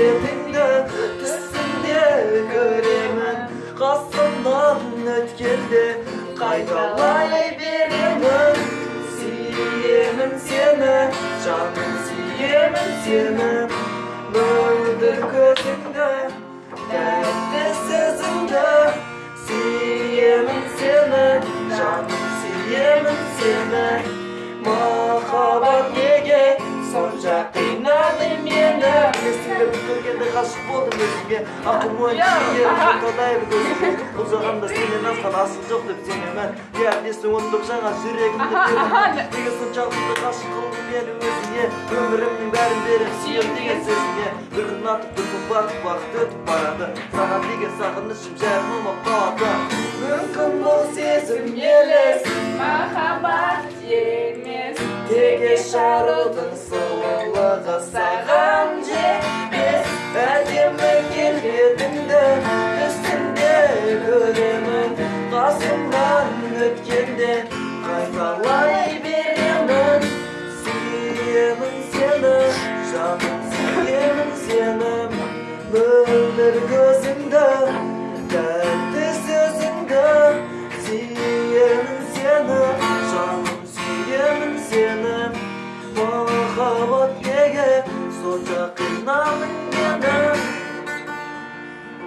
келбетіңді түсімде көремін қасымнан өткенде қайталай беремін сүйемін сені жаным сүйемін сені мөлдір көзіңді болдым өзіңе ақыл ой ерім талай көзім ұзағанда сенен асқан асыл жоқ деп сенемін иә есің ұмытып жаңа жүрегімді неге соншалықты ғашық қылдың мені өзіңе өмірімнің бәрін берем сүйем деген сөзіңе бір күн атып бір күн батып уақыт өтіп барады саған деген сағынышым жайылмап қалады мүмкін бұл сезім елес махаббат емес Тегеш арудың сұлулығы суретіңді түсімде өлемін қасымнан өткенде қайталай беремін сүйемін сені жаным сүйемін сені өмірге